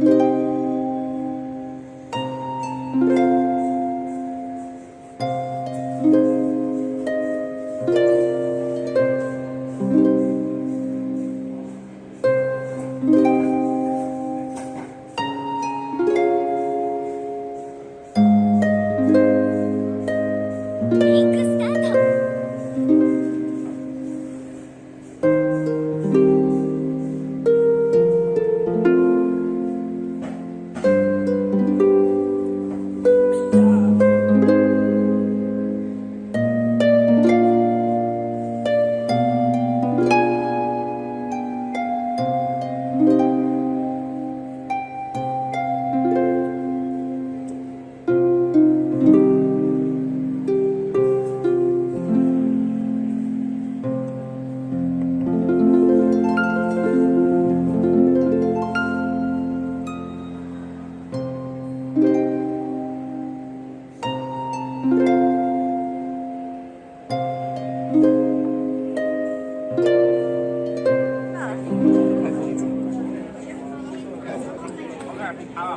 Because traffic off.